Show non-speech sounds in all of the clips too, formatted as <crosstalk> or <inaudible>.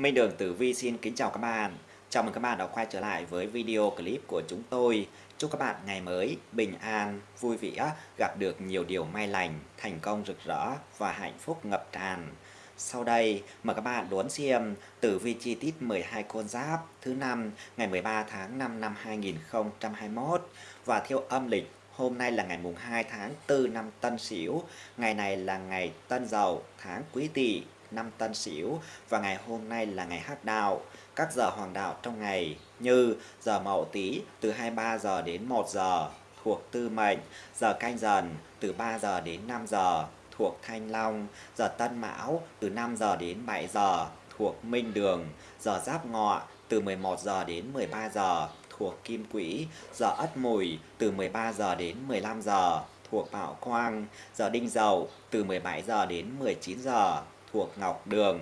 Minh Đường Tử Vi xin kính chào các bạn. Chào mừng các bạn đã quay trở lại với video clip của chúng tôi. Chúc các bạn ngày mới bình an, vui vẻ, gặp được nhiều điều may lành, thành công rực rỡ và hạnh phúc ngập tràn. Sau đây, mời các bạn đón xem tử vi chi tiết 12 con giáp thứ năm ngày 13 tháng 5 năm 2021 và theo âm lịch Hôm nay là ngày mùng 2 tháng 4 năm Tân Sửu, ngày này là ngày Tân Dậu, tháng Quý Tỵ, năm Tân Sửu và ngày hôm nay là ngày Hắc Đạo. Các giờ hoàng đạo trong ngày như giờ Mậu Tý từ 23 giờ đến 1 giờ thuộc Tư Mệnh, giờ Canh Dần từ 3 giờ đến 5 giờ thuộc Thanh Long, giờ Tân Mão từ 5 giờ đến 7 giờ thuộc Minh Đường, giờ Giáp Ngọ từ 11 giờ đến 13 giờ thuộc Kim Quỹ, giờ Ất Mùi từ 13 giờ đến 15 giờ thuộc Bảo Quang, giờ Đinh Dậu từ 17 giờ đến 19 giờ thuộc Ngọc Đường.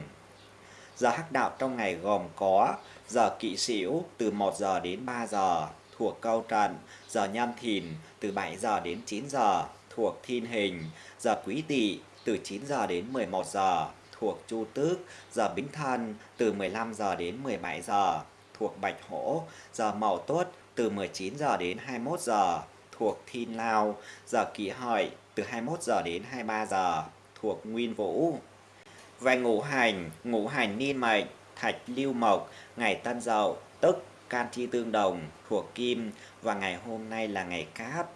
Giờ hắc đạo trong ngày gồm có giờ kỵ sửu từ 1 giờ đến 3 giờ thuộc câu trần, giờ nhâm thìn từ 7 giờ đến 9 giờ thuộc thiên hình, giờ quý tỵ từ 9 giờ đến 11 giờ thuộc chu tước, giờ bính thân từ 15 giờ đến 17 giờ thuộc bạch hổ, giờ mậu tuất từ 19 giờ đến 21 giờ thuộc thiên lao, giờ kỷ hợi từ 21 giờ đến 23 giờ thuộc nguyên vũ. Về ngũ hành, ngũ hành niên mệnh, thạch lưu mộc, ngày tân dậu, tức can chi tương đồng, thuộc kim và ngày hôm nay là ngày cát.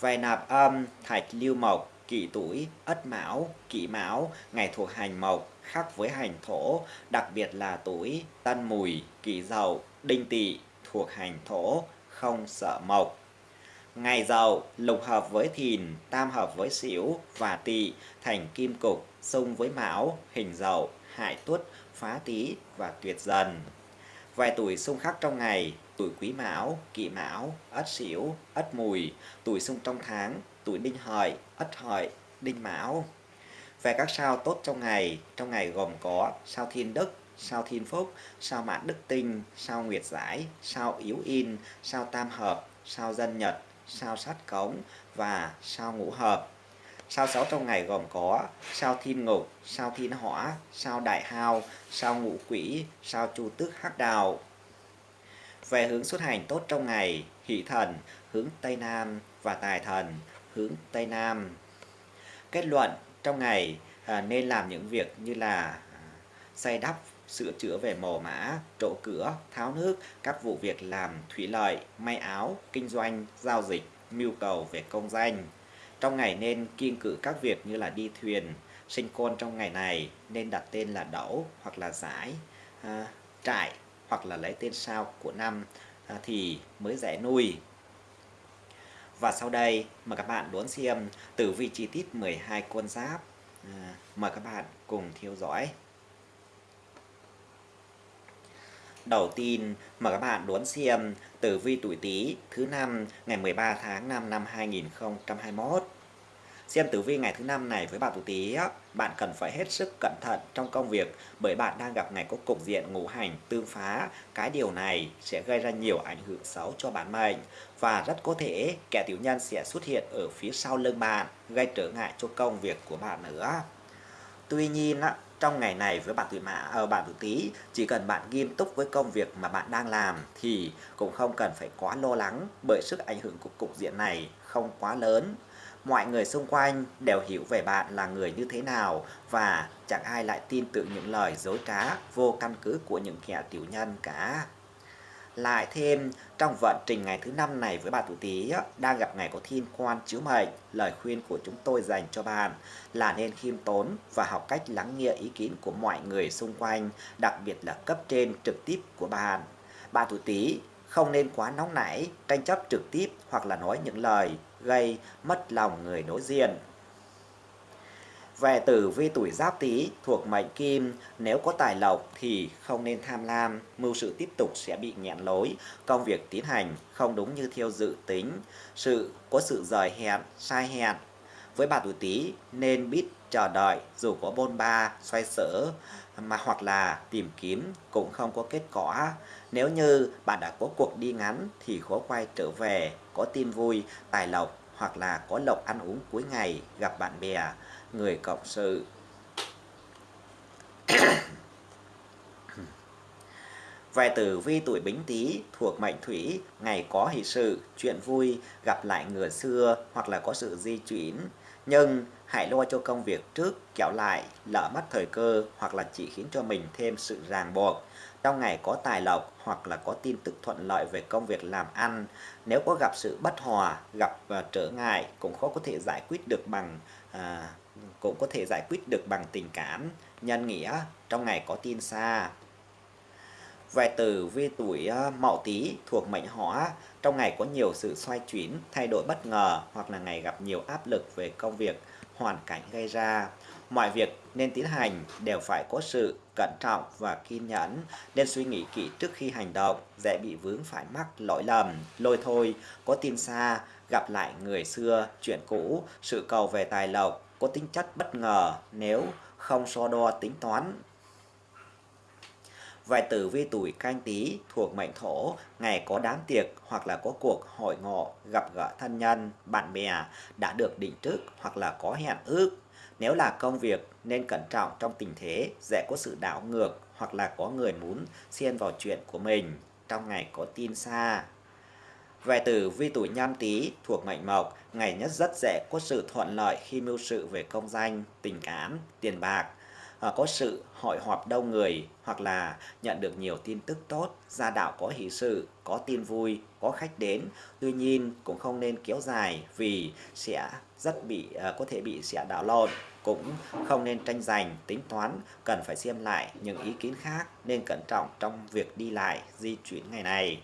Về nạp âm, thạch lưu mộc, kỷ tuổi, ất mão, kỷ mão, ngày thuộc hành mộc, khác với hành thổ, đặc biệt là tuổi tân mùi, kỷ dậu, đinh tỵ, thuộc hành thổ, không sợ mộc. Ngày dậu, lục hợp với thìn, tam hợp với xỉu và tỵ, thành kim cục, xung với mão, hình dậu, hại tuất, phá tý và tuyệt dần. Vài tuổi xung khắc trong ngày, tuổi quý mão, kỵ mão, ất sửu, ất mùi, tuổi xung trong tháng, tuổi đinh hợi, ất hợi, đinh mão. Về các sao tốt trong ngày, trong ngày gồm có sao thiên đức, sao thiên phúc, sao mãn đức tinh, sao nguyệt giải, sao yếu in, sao tam hợp, sao dân nhật, sao sát cống và sao ngũ hợp. Sao sáu trong ngày gồm có sao thiên ngục, sao thiên hỏa, sao đại hao, sao ngũ quỷ, sao chu tước hắc đào. Về hướng xuất hành tốt trong ngày, hỷ thần hướng Tây Nam và tài thần hướng Tây Nam. Kết luận trong ngày à, nên làm những việc như là à, xây đắp, sửa chữa về mồ mã, trổ cửa, tháo nước, các vụ việc làm thủy lợi, may áo, kinh doanh, giao dịch, mưu cầu về công danh. Trong ngày nên kiêng cử các việc như là đi thuyền, sinh con trong ngày này nên đặt tên là đẩu hoặc là giải, à, trại hoặc là lấy tên sao của năm à, thì mới dễ nuôi. Và sau đây mời các bạn đón xem tử vi chi tiết 12 con giáp. À, mời các bạn cùng theo dõi. Đầu tiên mời các bạn đón xem tử vi tuổi Tý thứ năm ngày 13 tháng 5 năm 2021. Xem tử vi ngày thứ năm này với bạn tuổi Tý, bạn cần phải hết sức cẩn thận trong công việc bởi bạn đang gặp ngày có cục diện ngũ hành tương phá. Cái điều này sẽ gây ra nhiều ảnh hưởng xấu cho bản mệnh và rất có thể kẻ tiểu nhân sẽ xuất hiện ở phía sau lưng bạn gây trở ngại cho công việc của bạn nữa. Tuy nhiên, trong ngày này với bạn tuổi mã ở ờ, bạn tuổi tý chỉ cần bạn nghiêm túc với công việc mà bạn đang làm thì cũng không cần phải quá lo lắng bởi sức ảnh hưởng của cục diện này không quá lớn mọi người xung quanh đều hiểu về bạn là người như thế nào và chẳng ai lại tin tưởng những lời dối trá vô căn cứ của những kẻ tiểu nhân cả. Lại thêm, trong vận trình ngày thứ năm này với bà tuổi Tý đang gặp ngày có thiên quan chiếu mệnh, lời khuyên của chúng tôi dành cho bạn là nên khiêm tốn và học cách lắng nghe ý kiến của mọi người xung quanh, đặc biệt là cấp trên trực tiếp của bạn. Bà tuổi Tý không nên quá nóng nảy, tranh chấp trực tiếp hoặc là nói những lời gây mất lòng người đối diện. Về tử vi tuổi giáp tý thuộc mệnh kim, nếu có tài lộc thì không nên tham lam, mưu sự tiếp tục sẽ bị nghẹn lối, công việc tiến hành không đúng như theo dự tính, sự có sự rời hẹn, sai hẹn. Với bà tuổi tý nên biết chờ đợi dù có bôn ba, xoay sở mà hoặc là tìm kiếm cũng không có kết quả. Nếu như bạn đã có cuộc đi ngắn thì khó quay trở về, có tin vui, tài lộc hoặc là có lộc ăn uống cuối ngày, gặp bạn bè, người cộng sự. <coughs> Vài tử vi tuổi Bính Tý thuộc mệnh Thủy, ngày có hỷ sự, chuyện vui, gặp lại người xưa hoặc là có sự di chuyển. Nhưng hãy lo cho công việc trước, kéo lại, lỡ mất thời cơ hoặc là chỉ khiến cho mình thêm sự ràng buộc. Trong ngày có tài lộc hoặc là có tin tức thuận lợi về công việc làm ăn. Nếu có gặp sự bất hòa, gặp uh, trở ngại cũng khó có thể giải quyết được bằng uh, cũng có thể giải quyết được bằng tình cảm. Nhân nghĩa trong ngày có tin xa. Về tử vi tuổi ờ, Mậu Tý thuộc mệnh Hỏa, trong ngày có nhiều sự xoay chuyển, thay đổi bất ngờ hoặc là ngày gặp nhiều áp lực về công việc, hoàn cảnh gây ra. Mọi việc nên tiến hành đều phải có sự cẩn trọng và kiên nhẫn, nên suy nghĩ kỹ trước khi hành động, dễ bị vướng phải mắc lỗi lầm, lôi thôi, có tin xa, gặp lại người xưa, chuyện cũ, sự cầu về tài lộc, có tính chất bất ngờ nếu không so đo tính toán Vài tử vi tuổi canh tí thuộc mệnh thổ, ngày có đám tiệc hoặc là có cuộc hội ngộ, gặp gỡ thân nhân, bạn bè đã được định trước hoặc là có hẹn ước. Nếu là công việc nên cẩn trọng trong tình thế, dễ có sự đảo ngược hoặc là có người muốn xen vào chuyện của mình. Trong ngày có tin xa. Về tử vi tuổi nhâm tý thuộc mệnh mộc, ngày nhất rất dễ có sự thuận lợi khi mưu sự về công danh, tình cảm, tiền bạc, à, có sự hội họp đông người hoặc là nhận được nhiều tin tức tốt, gia đạo có hỷ sự, có tin vui, có khách đến. Tuy nhiên cũng không nên kéo dài vì sẽ rất bị à, có thể bị sẽ đảo lộn. Cũng không nên tranh giành tính toán cần phải xem lại những ý kiến khác nên cẩn trọng trong việc đi lại di chuyển ngày này.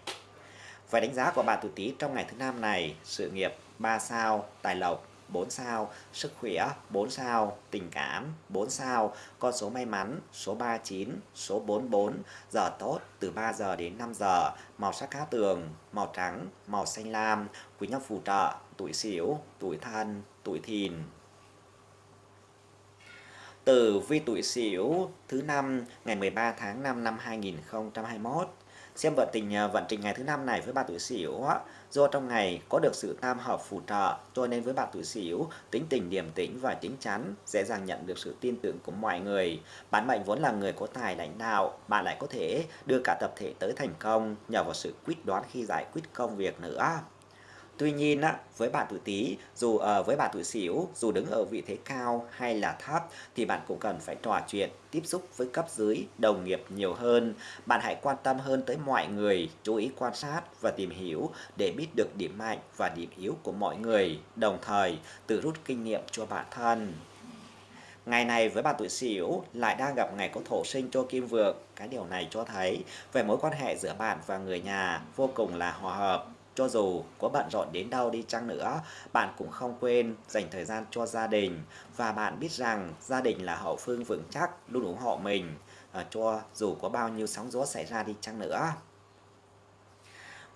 Vậy đánh giá của bạn tuổi Tý trong ngày thứ năm này sự nghiệp 3 sao tài lộc 4 sao, sức khỏe 4 sao, tình cảm 4 sao, con số may mắn số 39, số 44, giờ tốt từ 3 giờ đến 5 giờ, màu sắc cá tường, màu trắng, màu xanh lam, quý nhân phù trợ, tuổi xỉu, tuổi thân, tuổi thìn. Từ vi tuổi sửu thứ năm ngày 13 tháng 5 năm 2021 xem vận tình à, vận trình ngày thứ năm này với bạn tuổi Sửu do trong ngày có được sự tam hợp phù trợ, cho nên với bạn tuổi Sửu tính tình điềm tĩnh và chính chắn, dễ dàng nhận được sự tin tưởng của mọi người. Bản mệnh vốn là người có tài lãnh đạo, bạn lại có thể đưa cả tập thể tới thành công, nhờ vào sự quyết đoán khi giải quyết công việc nữa. Tuy nhiên á, với bạn tuổi Tý, dù ở với bạn tuổi Sửu, dù đứng ở vị thế cao hay là thấp thì bạn cũng cần phải trò chuyện, tiếp xúc với cấp dưới, đồng nghiệp nhiều hơn. Bạn hãy quan tâm hơn tới mọi người, chú ý quan sát và tìm hiểu để biết được điểm mạnh và điểm yếu của mọi người, đồng thời tự rút kinh nghiệm cho bản thân. Ngày này với bạn tuổi Sửu lại đang gặp ngày có thổ sinh cho kim vượng. Cái điều này cho thấy về mối quan hệ giữa bạn và người nhà vô cùng là hòa hợp cho dù có bận rộn đến đâu đi chăng nữa, bạn cũng không quên dành thời gian cho gia đình và bạn biết rằng gia đình là hậu phương vững chắc luôn ủng hộ mình à, cho dù có bao nhiêu sóng gió xảy ra đi chăng nữa.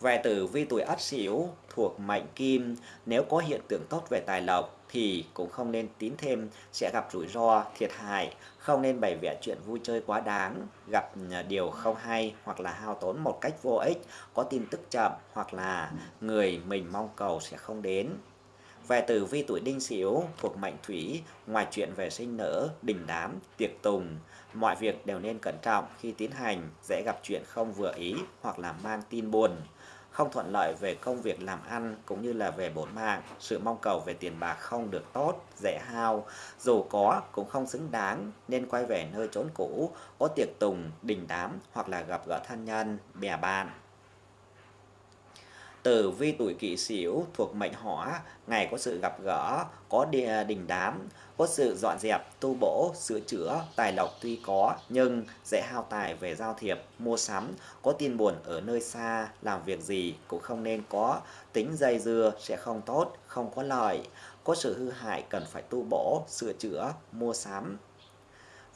Về tử vi tuổi Ất Sửu thuộc mệnh Kim, nếu có hiện tượng tốt về tài lộc thì cũng không nên tín thêm sẽ gặp rủi ro, thiệt hại, không nên bày vẽ chuyện vui chơi quá đáng, gặp à, điều không hay hoặc là hao tốn một cách vô ích, có tin tức chậm hoặc là người mình mong cầu sẽ không đến. Về tử vi tuổi đinh sửu thuộc mệnh thủy, ngoài chuyện về sinh nở, đình đám, tiệc tùng, mọi việc đều nên cẩn trọng khi tiến hành, dễ gặp chuyện không vừa ý hoặc là mang tin buồn không thuận lợi về công việc làm ăn cũng như là về bổn mạng, sự mong cầu về tiền bạc không được tốt, dễ hao, dù có cũng không xứng đáng nên quay về nơi trốn cũ, có tiệc tùng, đình đám hoặc là gặp gỡ thân nhân, bè bạn. Tử vi tuổi kỷ sửu thuộc mệnh hỏa, ngày có sự gặp gỡ, có đình đám, có sự dọn dẹp, tu bổ, sửa chữa, tài lộc tuy có nhưng dễ hao tài về giao thiệp, mua sắm, có tin buồn ở nơi xa, làm việc gì cũng không nên có, tính dây dưa sẽ không tốt, không có lợi, có sự hư hại cần phải tu bổ, sửa chữa, mua sắm,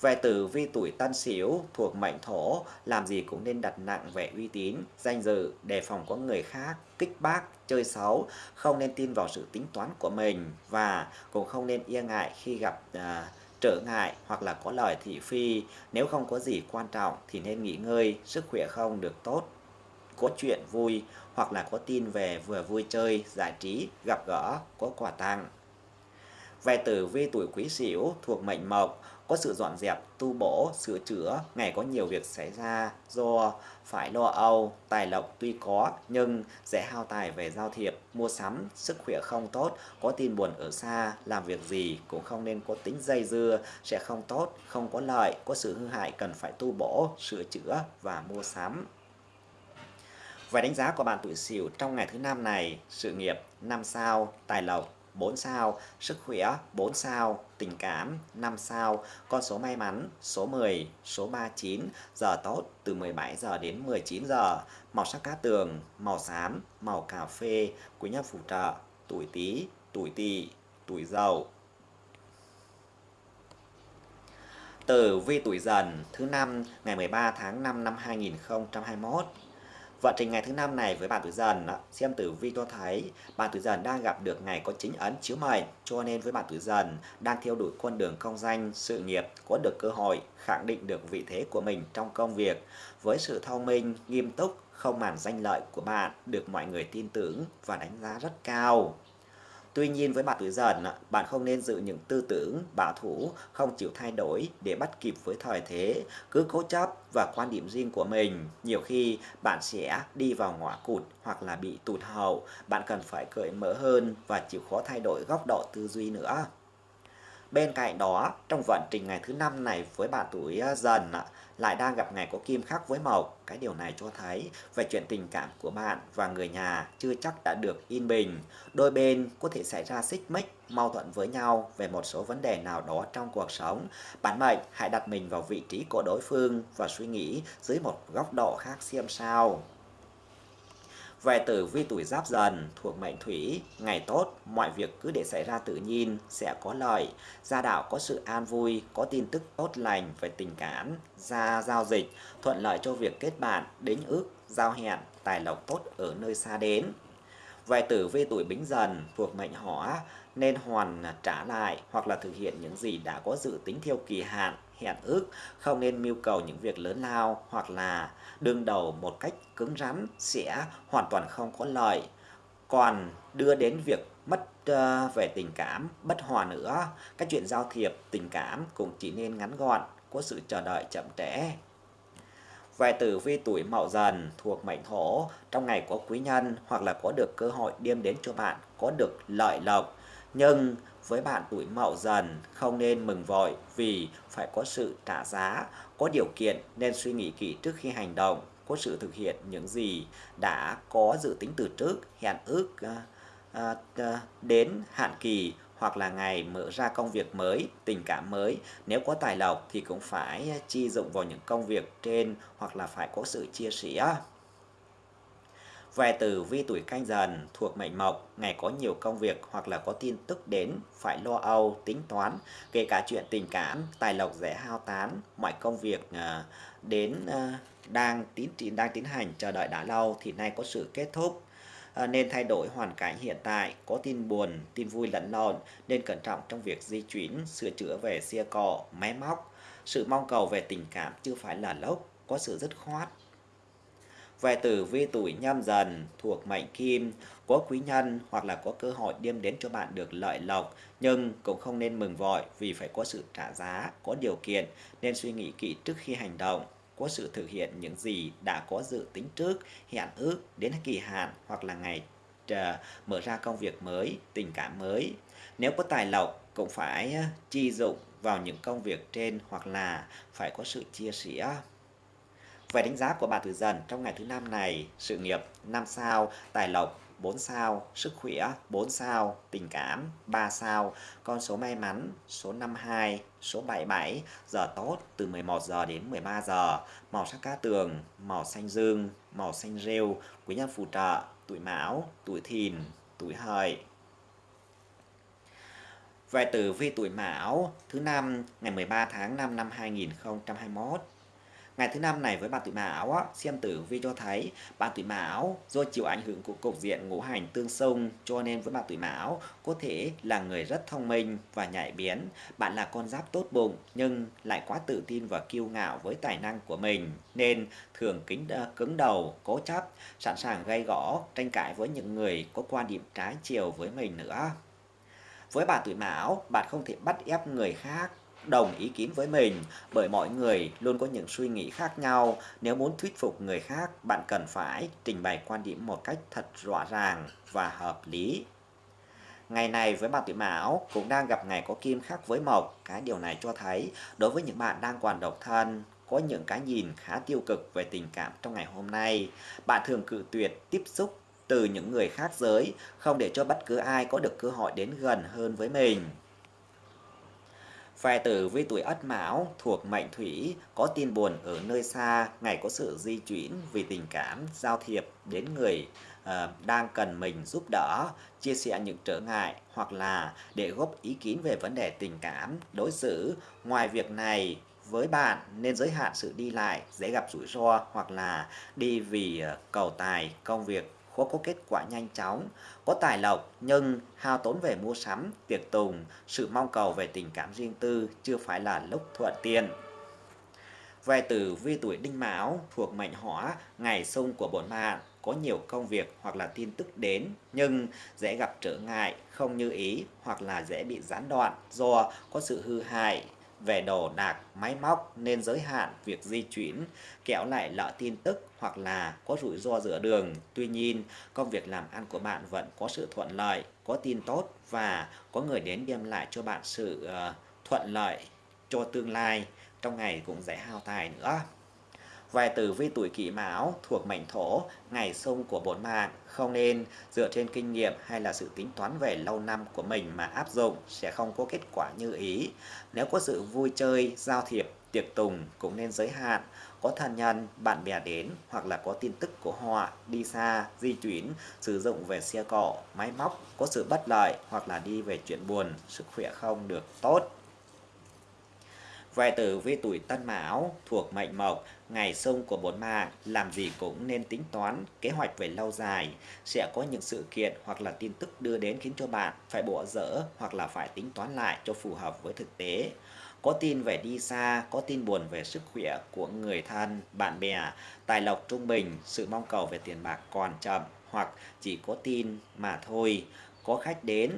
về tử vi tuổi tân sửu thuộc mệnh thổ, làm gì cũng nên đặt nặng về uy tín, danh dự, đề phòng có người khác, kích bác, chơi xấu, không nên tin vào sự tính toán của mình và cũng không nên e ngại khi gặp à, trở ngại hoặc là có lời thị phi. Nếu không có gì quan trọng thì nên nghỉ ngơi, sức khỏe không được tốt, có chuyện vui hoặc là có tin về vừa vui chơi, giải trí, gặp gỡ, có quà tặng. Về tử vi tuổi quý sửu thuộc mệnh mộc, có sự dọn dẹp, tu bổ, sửa chữa, ngày có nhiều việc xảy ra do phải lo âu, tài lộc tuy có nhưng dễ hao tài về giao thiệp, mua sắm, sức khỏe không tốt, có tin buồn ở xa, làm việc gì cũng không nên có tính dây dưa, sẽ không tốt, không có lợi, có sự hư hại cần phải tu bổ, sửa chữa và mua sắm. Về đánh giá của bạn tuổi Sửu trong ngày thứ năm này, sự nghiệp 5 sao, tài lộc 4 sao, sức khỏe 4 sao, tình cảm 5 sao, con số may mắn số 10, số 39, giờ tốt từ 17 giờ đến 19 giờ, màu sắc cát tường, màu xám, màu cà phê, quý nhân phù trợ, tuổi Tý, tuổi Tỵ, tuổi Dậu. Tử vi tuổi Dần thứ năm ngày 13 tháng 5 năm 2021 Vận trình ngày thứ năm này với bạn tuổi dần, xem tử vi cho thấy bạn tuổi dần đang gặp được ngày có chính ấn chiếu mệnh, cho nên với bạn tuổi dần đang theo đuổi con đường công danh, sự nghiệp, có được cơ hội khẳng định được vị thế của mình trong công việc. Với sự thông minh, nghiêm túc, không màn danh lợi của bạn được mọi người tin tưởng và đánh giá rất cao. Tuy nhiên với bạn tuổi dần, bạn không nên giữ những tư tưởng bảo thủ, không chịu thay đổi để bắt kịp với thời thế, cứ cố chấp và quan điểm riêng của mình. Nhiều khi bạn sẽ đi vào ngõ cụt hoặc là bị tụt hậu, bạn cần phải cởi mở hơn và chịu khó thay đổi góc độ tư duy nữa. Bên cạnh đó, trong vận trình ngày thứ năm này với bạn tuổi à, dần lại đang gặp ngày có kim khắc với mộc. Cái điều này cho thấy về chuyện tình cảm của bạn và người nhà chưa chắc đã được yên bình. Đôi bên có thể xảy ra xích mích, mâu thuẫn với nhau về một số vấn đề nào đó trong cuộc sống. Bản mệnh hãy đặt mình vào vị trí của đối phương và suy nghĩ dưới một góc độ khác xem sao. Về tử vi tuổi giáp dần thuộc mệnh thủy, ngày tốt, mọi việc cứ để xảy ra tự nhiên, sẽ có lợi. Gia đạo có sự an vui, có tin tức tốt lành về tình cảm, gia giao dịch, thuận lợi cho việc kết bạn, đính ước, giao hẹn, tài lộc tốt ở nơi xa đến. Về tử vi tuổi bính dần thuộc mệnh hỏa nên hoàn trả lại hoặc là thực hiện những gì đã có dự tính theo kỳ hạn, hẹn ước, không nên mưu cầu những việc lớn lao hoặc là đương đầu một cách cứng rắn sẽ hoàn toàn không có lợi. Còn đưa đến việc mất uh, về tình cảm, bất hòa nữa, các chuyện giao thiệp, tình cảm cũng chỉ nên ngắn gọn, có sự chờ đợi chậm trễ. Về tử vi tuổi mậu dần thuộc mệnh thổ, trong ngày có quý nhân hoặc là có được cơ hội đem đến cho bạn có được lợi lộc. Nhưng với bạn tuổi mậu dần không nên mừng vội vì phải có sự trả giá, có điều kiện nên suy nghĩ kỹ trước khi hành động, có sự thực hiện những gì đã có dự tính từ trước, hẹn ước à, à, à, đến hạn kỳ hoặc là ngày mở ra công việc mới, tình cảm mới. Nếu có tài lộc thì cũng phải chi dụng vào những công việc trên hoặc là phải có sự chia sẻ. Về tử vi tuổi canh dần thuộc mệnh mộc, ngày có nhiều công việc hoặc là có tin tức đến, phải lo âu, tính toán, kể cả chuyện tình cảm, tài lộc dễ hao tán, mọi công việc ờ, đến ờ, đang tiến đang tiến hành chờ đợi đã lâu thì nay có sự kết thúc. À, nên thay đổi hoàn cảnh hiện tại, có tin buồn, tin vui lẫn lộn, nên cẩn trọng trong việc di chuyển, sửa chữa về xe cộ, máy móc. Sự mong cầu về tình cảm chưa phải là lốc, có sự dứt khoát, về tử vi tuổi nhâm dần thuộc mệnh kim, có quý nhân hoặc là có cơ hội đem đến cho bạn được lợi lộc, nhưng cũng không nên mừng vội vì phải có sự trả giá, có điều kiện nên suy nghĩ kỹ trước khi hành động có sự thực hiện những gì đã có dự tính trước, hẹn ước đến kỳ hạn hoặc là ngày chờ mở ra công việc mới, tình cảm mới. Nếu có tài lộc cũng phải à, chi dụng vào những công việc trên hoặc là phải có sự chia sẻ. Về đánh giá của bà Tử dần trong ngày thứ năm này, sự nghiệp 5 sao, tài lộc 4 sao, sức khỏe 4 sao, tình cảm 3 sao, con số may mắn số 52, số 77, giờ tốt từ 11 giờ đến 13 giờ, màu sắc cá tường, màu xanh dương, màu xanh rêu, quý nhân phù trợ, tuổi mão, tuổi thìn, tuổi hợi. Về tử vi tuổi mão thứ năm ngày 13 tháng 5 năm 2021 Ngày thứ năm này với bạn tuổi mão á, xem tử vi cho thấy bạn tuổi mão do chịu ảnh hưởng của cục diện ngũ hành tương xung cho nên với bạn tuổi mão có thể là người rất thông minh và nhạy bén. Bạn là con giáp tốt bụng nhưng lại quá tự tin và kiêu ngạo với tài năng của mình nên thường kính ờ, cứng đầu, cố chấp, sẵn sàng gây gõ, tranh cãi với những người có quan điểm trái chiều với mình nữa. Với bạn tuổi mão, bạn không thể bắt ép người khác đồng ý kiến với mình bởi mọi người luôn có những suy nghĩ khác nhau. Nếu muốn thuyết phục người khác, bạn cần phải trình bày quan điểm một cách thật rõ ràng và hợp lý. Ngày này với bạn tuổi mão cũng đang gặp ngày có kim khác với mộc. Cái điều này cho thấy đối với những bạn đang còn độc thân, có những cái nhìn khá tiêu cực về tình cảm trong ngày hôm nay. Bạn thường cự tuyệt tiếp xúc từ những người khác giới, không để cho bất cứ ai có được cơ hội đến gần hơn với mình. Về tử với tuổi Ất Mão thuộc mệnh Thủy có tin buồn ở nơi xa, ngày có sự di chuyển vì tình cảm, giao thiệp đến người uh, đang cần mình giúp đỡ, chia sẻ những trở ngại hoặc là để góp ý kiến về vấn đề tình cảm, đối xử. Ngoài việc này, với bạn nên giới hạn sự đi lại, dễ gặp rủi ro hoặc là đi vì ờ, cầu tài, công việc khó có kết quả nhanh chóng, có tài lộc nhưng hao tốn về mua sắm, tiệc tùng, sự mong cầu về tình cảm riêng tư chưa phải là lúc thuận tiện. Về tử vi tuổi đinh mão thuộc mệnh hỏa, ngày xung của bổn mạng, có nhiều công việc hoặc là tin tức đến nhưng dễ gặp trở ngại, không như ý hoặc là dễ bị gián đoạn do có sự hư hại về đồ đạc, máy móc nên giới hạn việc di chuyển, kéo lại lỡ tin tức hoặc là có rủi ro giữa đường. Tuy nhiên, công việc làm ăn của bạn vẫn có sự thuận lợi, có tin tốt và có người đến đem lại cho bạn sự uh, thuận lợi cho tương lai. Trong ngày cũng dễ hao tài nữa. Vài tử vi tuổi kỷ mão thuộc mệnh thổ, ngày sông của bốn mạng không nên dựa trên kinh nghiệm hay là sự tính toán về lâu năm của mình mà áp dụng sẽ không có kết quả như ý. Nếu có sự vui chơi, giao thiệp, tiệc tùng cũng nên giới hạn. Có thân nhân, bạn bè đến hoặc là có tin tức của họ đi xa, di chuyển, sử dụng về xe cộ, máy móc, có sự bất lợi hoặc là đi về chuyện buồn, sức khỏe không được tốt. Vài tử vi tuổi Tân Mão thuộc mệnh Mộc, ngày xung của bốn mạng, làm gì cũng nên tính toán kế hoạch về lâu dài. Sẽ có những sự kiện hoặc là tin tức đưa đến khiến cho bạn phải bỏ dỡ hoặc là phải tính toán lại cho phù hợp với thực tế. Có tin về đi xa, có tin buồn về sức khỏe của người thân, bạn bè, tài lộc trung bình, sự mong cầu về tiền bạc còn chậm hoặc chỉ có tin mà thôi. Có khách đến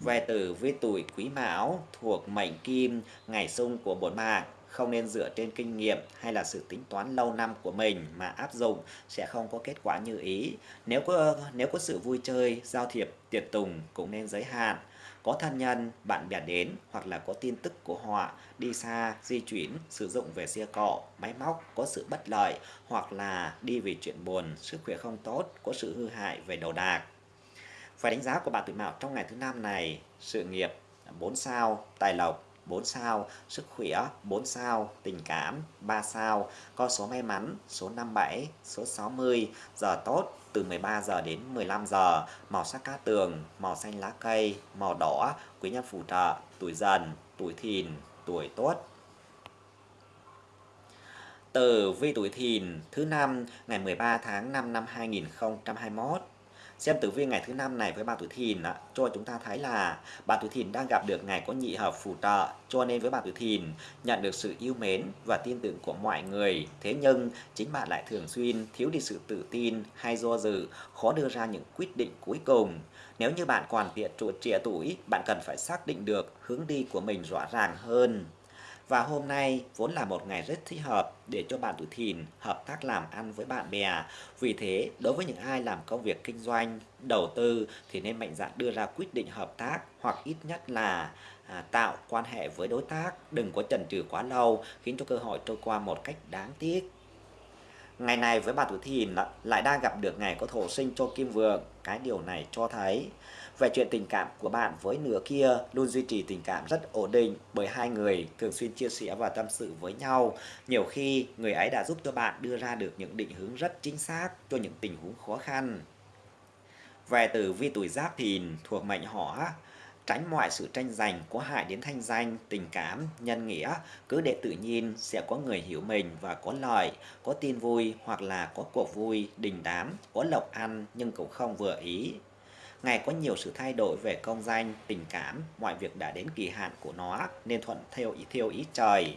về tử với tuổi quý mão thuộc mệnh kim, ngày xung của bốn mạng không nên dựa trên kinh nghiệm hay là sự tính toán lâu năm của mình mà áp dụng sẽ không có kết quả như ý. Nếu có nếu có sự vui chơi, giao thiệp, tiệc tùng cũng nên giới hạn. Có thân nhân, bạn bè đến hoặc là có tin tức của họ đi xa, di chuyển, sử dụng về xe cộ, máy móc có sự bất lợi hoặc là đi vì chuyện buồn, sức khỏe không tốt, có sự hư hại về đồ đạc. Phải đánh giá của bạn tuổi mão trong ngày thứ năm này, sự nghiệp 4 sao, tài lộc 4 sao, sức khỏe 4 sao, tình cảm 3 sao, con số may mắn số 57, số 60, giờ tốt từ 13 giờ đến 15 giờ, màu sắc cát tường, màu xanh lá cây, màu đỏ, quý nhân phù trợ, tuổi dần, tuổi thìn, tuổi tốt. Từ vi tuổi thìn thứ năm ngày 13 tháng 5 năm 2021 Xem tử vi ngày thứ năm này với bà tuổi thìn á, cho chúng ta thấy là bà tuổi thìn đang gặp được ngày có nhị hợp phù trợ cho nên với bà tuổi thìn nhận được sự yêu mến và tin tưởng của mọi người. Thế nhưng chính bạn lại thường xuyên thiếu đi sự tự tin hay do dự, khó đưa ra những quyết định cuối cùng. Nếu như bạn còn trẻ tuổi, bạn cần phải xác định được hướng đi của mình rõ ràng hơn. Và hôm nay vốn là một ngày rất thích hợp để cho bạn tuổi thìn hợp tác làm ăn với bạn bè. Vì thế, đối với những ai làm công việc kinh doanh, đầu tư thì nên mạnh dạn đưa ra quyết định hợp tác hoặc ít nhất là à, tạo quan hệ với đối tác. Đừng có chần chừ quá lâu khiến cho cơ hội trôi qua một cách đáng tiếc. Ngày này với bạn tuổi thìn lại đang gặp được ngày có thổ sinh cho kim vượng. Cái điều này cho thấy về chuyện tình cảm của bạn với nửa kia luôn duy trì tình cảm rất ổn định bởi hai người thường xuyên chia sẻ và tâm sự với nhau. Nhiều khi người ấy đã giúp cho bạn đưa ra được những định hướng rất chính xác cho những tình huống khó khăn. Về từ vi tuổi giáp thìn thuộc mệnh hỏa, tránh mọi sự tranh giành có hại đến thanh danh, tình cảm, nhân nghĩa, cứ để tự nhiên sẽ có người hiểu mình và có lợi, có tin vui hoặc là có cuộc vui, đình đám, có lộc ăn nhưng cũng không vừa ý. Ngày có nhiều sự thay đổi về công danh, tình cảm, mọi việc đã đến kỳ hạn của nó nên thuận theo ý theo ý trời.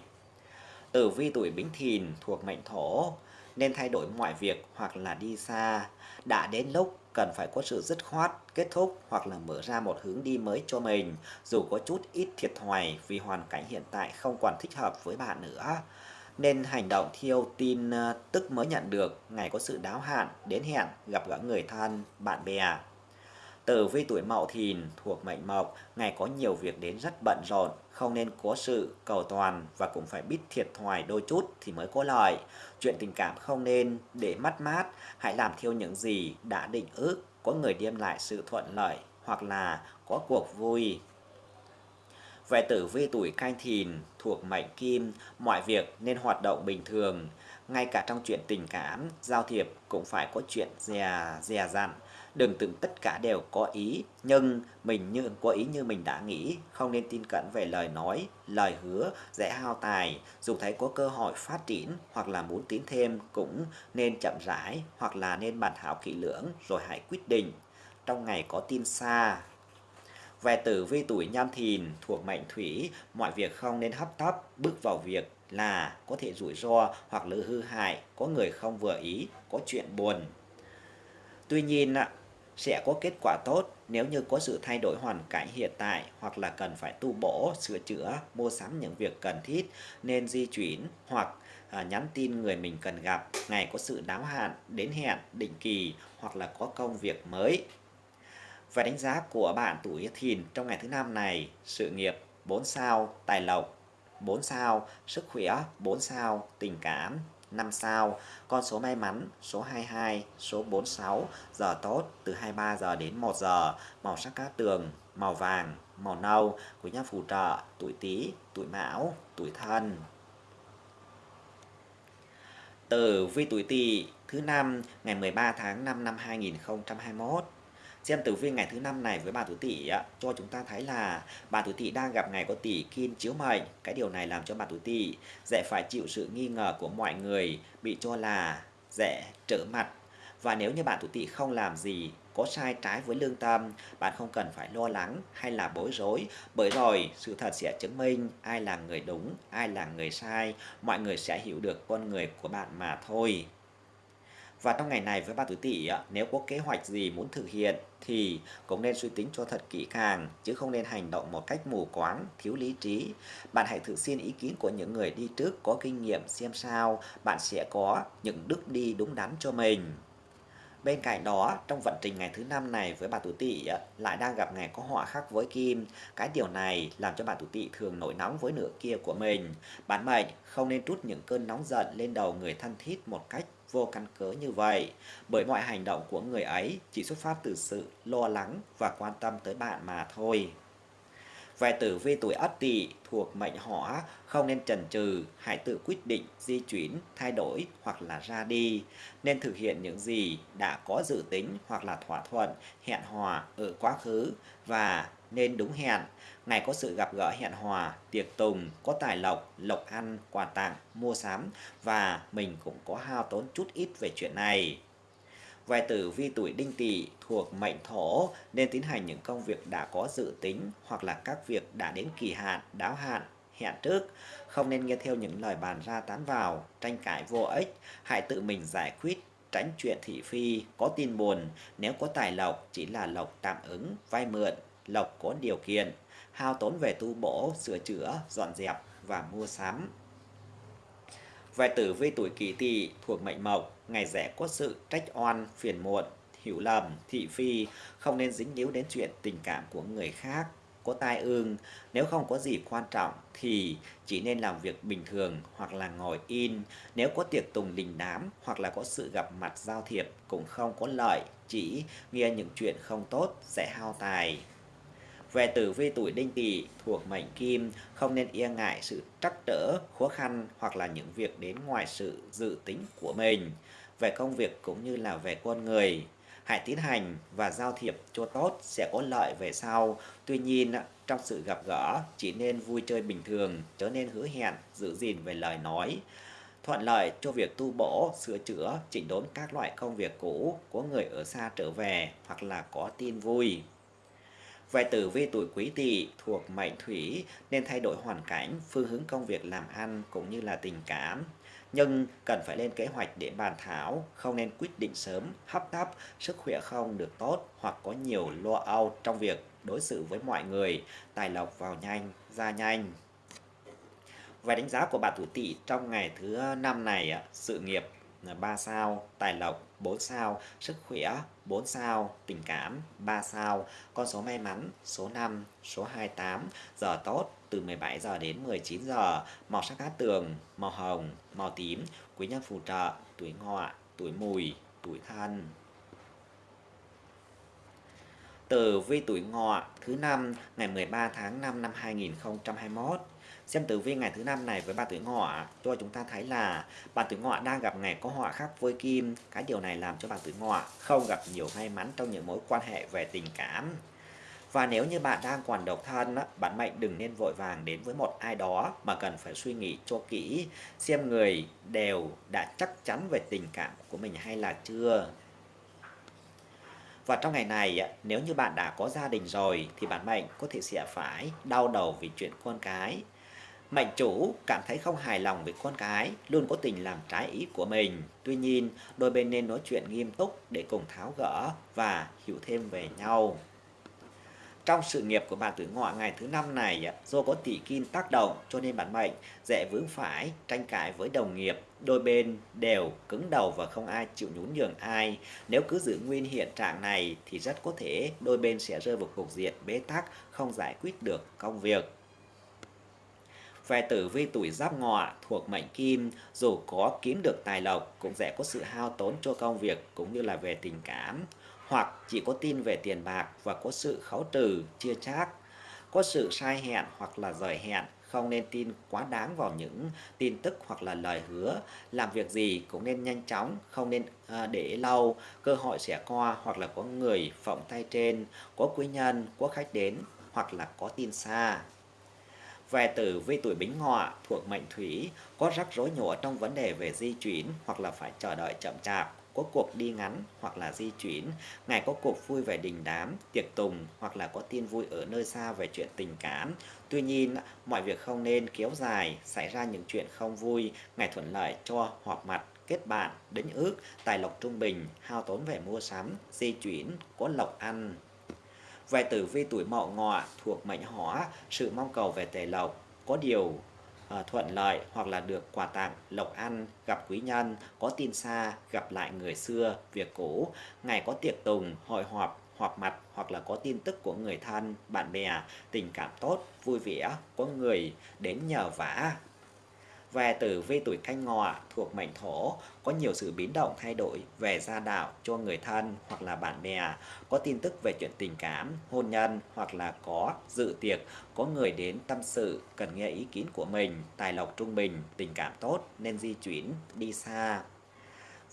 Tử vi tuổi Bính Thìn thuộc mệnh thổ nên thay đổi mọi việc hoặc là đi xa. Đã đến lúc cần phải có sự dứt khoát, kết thúc hoặc là mở ra một hướng đi mới cho mình, dù có chút ít thiệt thòi vì hoàn cảnh hiện tại không còn thích hợp với bạn nữa. Nên hành động thiêu tin ờ, tức mới nhận được, ngày có sự đáo hạn, đến hẹn, gặp gỡ người thân, bạn bè. Tử vi tuổi Mậu Thìn thuộc mệnh Mộc, ngày có nhiều việc đến rất bận rộn, không nên cố sự, cầu toàn và cũng phải biết thiệt thòi đôi chút thì mới có lợi. Chuyện tình cảm không nên để mất mát, hãy làm theo những gì đã định ước, có người đem lại sự thuận lợi hoặc là có cuộc vui. Về tử vi tuổi canh thìn thuộc mệnh kim, mọi việc nên hoạt động bình thường. Ngay cả trong chuyện tình cảm, giao thiệp cũng phải có chuyện dè, dè dặn đừng tưởng tất cả đều có ý, nhưng mình như, có ý như mình đã nghĩ. Không nên tin cẩn về lời nói, lời hứa, dễ hao tài. Dù thấy có cơ hội phát triển hoặc là muốn tiến thêm cũng nên chậm rãi hoặc là nên bàn thảo kỹ lưỡng rồi hãy quyết định. Trong ngày có tin xa, về tử vi tuổi nhâm thìn thuộc mệnh thủy, mọi việc không nên hấp tấp. Bước vào việc là có thể rủi ro hoặc là hư hại, có người không vừa ý, có chuyện buồn. Tuy nhiên sẽ có kết quả tốt nếu như có sự thay đổi hoàn cảnh hiện tại hoặc là cần phải tu bổ, sửa chữa, mua sắm những việc cần thiết nên di chuyển hoặc à, nhắn tin người mình cần gặp, ngày có sự đáo hạn, đến hẹn, định kỳ hoặc là có công việc mới. Và đánh giá của bạn tuổi thìn trong ngày thứ năm này, sự nghiệp 4 sao, tài lộc 4 sao, sức khỏe 4 sao, tình cảm 5 sao. Con số may mắn số 22, số 46, giờ tốt từ 23 giờ đến 1 giờ, màu sắc cát tường, màu vàng, màu nâu, quý nhân phù trợ, tuổi Tý, tuổi Mão, tuổi Thân. Tử vi tuổi Tỵ thứ năm ngày 13 tháng 5 năm 2021 xem tử vi ngày thứ năm này với bà tuổi tỵ cho chúng ta thấy là bà tuổi tỵ đang gặp ngày có tỷ kim chiếu mệnh. Cái điều này làm cho bà tuổi tỵ dễ phải chịu sự nghi ngờ của mọi người, bị cho là dễ trở mặt. Và nếu như bạn tuổi tỵ không làm gì, có sai trái với lương tâm, bạn không cần phải lo lắng hay là bối rối. Bởi rồi, sự thật sẽ chứng minh ai là người đúng, ai là người sai. Mọi người sẽ hiểu được con người của bạn mà thôi. Và trong ngày này với ba tuổi tỵ nếu có kế hoạch gì muốn thực hiện thì cũng nên suy tính cho thật kỹ càng chứ không nên hành động một cách mù quáng, thiếu lý trí. Bạn hãy thử xin ý kiến của những người đi trước có kinh nghiệm xem sao bạn sẽ có những bước đi đúng đắn cho mình. Bên cạnh đó, trong vận trình ngày thứ năm này với bà tuổi tỵ lại đang gặp ngày có họa khắc với kim. Cái điều này làm cho bà tuổi tỵ thường nổi nóng với nửa kia của mình. Bản mệnh không nên trút những cơn nóng giận lên đầu người thân thiết một cách vô căn cứ như vậy, bởi mọi hành động của người ấy chỉ xuất phát từ sự lo lắng và quan tâm tới bạn mà thôi. Về tử vi tuổi Ất Tỵ thuộc mệnh Hỏa, không nên chần chừ, hãy tự quyết định di chuyển, thay đổi hoặc là ra đi. Nên thực hiện những gì đã có dự tính hoặc là thỏa thuận, hẹn hò ở quá khứ và nên đúng hẹn. Ngày có sự gặp gỡ hẹn hòa tiệc tùng, có tài lộc, lộc ăn, quà tặng, mua sắm và mình cũng có hao tốn chút ít về chuyện này. Vài tử vi tuổi đinh tỵ thuộc mệnh thổ nên tiến hành những công việc đã có dự tính hoặc là các việc đã đến kỳ hạn, đáo hạn, hẹn trước. Không nên nghe theo những lời bàn ra tán vào, tranh cãi vô ích. Hãy tự mình giải quyết tránh chuyện thị phi, có tin buồn, nếu có tài lộc chỉ là lộc tạm ứng, vay mượn, lộc có điều kiện, hao tốn về tu bổ, sửa chữa, dọn dẹp và mua sắm. Về tử vi tuổi kỷ tỵ thuộc mệnh mộc, ngày rẻ có sự trách oan, phiền muộn, hiểu lầm, thị phi, không nên dính líu đến chuyện tình cảm của người khác, có tai ương. Nếu không có gì quan trọng thì chỉ nên làm việc bình thường hoặc là ngồi in. Nếu có tiệc tùng đình đám hoặc là có sự gặp mặt giao thiệp cũng không có lợi, chỉ nghe những chuyện không tốt sẽ hao tài. Về tử vi tuổi đinh tỵ thuộc mệnh kim, không nên e ngại sự trắc trở, khó khăn hoặc là những việc đến ngoài sự dự tính của mình. Về công việc cũng như là về con người, hãy tiến hành và giao thiệp cho tốt sẽ có lợi về sau. Tuy nhiên, trong sự gặp gỡ chỉ nên vui chơi bình thường, trở nên hứa hẹn, giữ gìn về lời nói. Thuận lợi cho việc tu bổ, sửa chữa, chỉnh đốn các loại công việc cũ của người ở xa trở về hoặc là có tin vui. Về tử vi tuổi quý tỵ thuộc mệnh thủy nên thay đổi hoàn cảnh, phương hướng công việc làm ăn cũng như là tình cảm. Nhưng cần phải lên kế hoạch để bàn thảo, không nên quyết định sớm, hấp tấp, sức khỏe không được tốt hoặc có nhiều lo âu trong việc đối xử với mọi người, tài lộc vào nhanh, ra nhanh. Về đánh giá của bà tuổi tỵ trong ngày thứ năm này, sự nghiệp 3 sao, tài lộc 4 sao, sức khỏe 4 sao, tình cảm 3 sao, con số may mắn số 5, số 28, giờ tốt từ 17 giờ đến 19 giờ, màu sắc cát tường, màu hồng, màu tím, quý nhân phù trợ, tuổi ngọ, tuổi mùi, tuổi thân. Tử vi tuổi ngọ thứ năm ngày 13 tháng 5 năm 2021 Xem tử vi ngày thứ năm này với bà tuổi ngọ cho chúng ta thấy là bà tuổi ngọ đang gặp ngày có họa khắc với kim. Cái điều này làm cho bà tuổi ngọ không gặp nhiều may mắn trong những mối quan hệ về tình cảm. Và nếu như bạn đang còn độc thân, bạn mệnh đừng nên vội vàng đến với một ai đó mà cần phải suy nghĩ cho kỹ xem người đều đã chắc chắn về tình cảm của mình hay là chưa. Và trong ngày này, nếu như bạn đã có gia đình rồi thì bạn mệnh có thể sẽ phải đau đầu vì chuyện con cái mạnh chủ cảm thấy không hài lòng với con cái, luôn có tình làm trái ý của mình. Tuy nhiên, đôi bên nên nói chuyện nghiêm túc để cùng tháo gỡ và hiểu thêm về nhau. Trong sự nghiệp của bạn tuổi ngọ ngày thứ năm này, do có tỷ kim tác động cho nên bản mệnh dễ vướng phải, tranh cãi với đồng nghiệp. Đôi bên đều cứng đầu và không ai chịu nhún nhường ai. Nếu cứ giữ nguyên hiện trạng này thì rất có thể đôi bên sẽ rơi vào cục diện bế tắc, không giải quyết được công việc. Về tử vi tuổi giáp ngọ thuộc mệnh kim, dù có kiếm được tài lộc cũng sẽ có sự hao tốn cho công việc cũng như là về tình cảm, hoặc chỉ có tin về tiền bạc và có sự khấu trừ, chia chác, có sự sai hẹn hoặc là rời hẹn, không nên tin quá đáng vào những tin tức hoặc là lời hứa. Làm việc gì cũng nên nhanh chóng, không nên à, để lâu, cơ hội sẽ qua hoặc là có người phỏng tay trên, có quý nhân, có khách đến hoặc là có tin xa. Về tử vi tuổi bính ngọ thuộc mệnh thủy có rắc rối nhỏ trong vấn đề về di chuyển hoặc là phải chờ đợi chậm chạp, có cuộc đi ngắn hoặc là di chuyển, ngày có cuộc vui về đình đám, tiệc tùng hoặc là có tin vui ở nơi xa về chuyện tình cảm. Tuy nhiên, mọi việc không nên kéo dài, xảy ra những chuyện không vui, ngày thuận lợi cho họp mặt, kết bạn, đến ước, tài lộc trung bình, hao tốn về mua sắm, di chuyển, có lộc ăn. Về tử vi tuổi mậu ngọ thuộc mệnh hỏa, sự mong cầu về tài lộc có điều ờ, thuận lợi hoặc là được quà tặng, lộc ăn, gặp quý nhân, có tin xa, gặp lại người xưa, việc cũ, ngày có tiệc tùng, hội họp, họp mặt hoặc là có tin tức của người thân, bạn bè, tình cảm tốt, vui vẻ, có người đến nhờ vả, về tử vi tuổi canh ngọ thuộc mệnh thổ có nhiều sự biến động thay đổi về gia đạo cho người thân hoặc là bạn bè, có tin tức về chuyện tình cảm, hôn nhân hoặc là có dự tiệc, có người đến tâm sự, cần nghe ý kiến của mình, tài lộc trung bình, tình cảm tốt nên di chuyển đi xa.